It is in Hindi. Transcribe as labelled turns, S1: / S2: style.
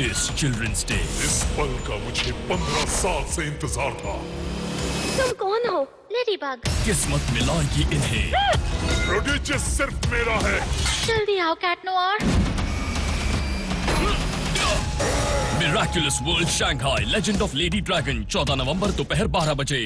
S1: इस चिल्ड्रंस डे
S2: इस पल का मुझे पंद्रह साल से इंतज़ार था।
S3: तुम कौन हो? लेडी बग
S1: किस्मत मिलाएगी इन्हें। हाँ।
S2: प्रोडिजियस सिर्फ़ मेरा है।
S3: जल्दी आओ Cat Noir
S1: world Shanghai legend of lady dragon 14 नवंबर दोपहर 12 बजे।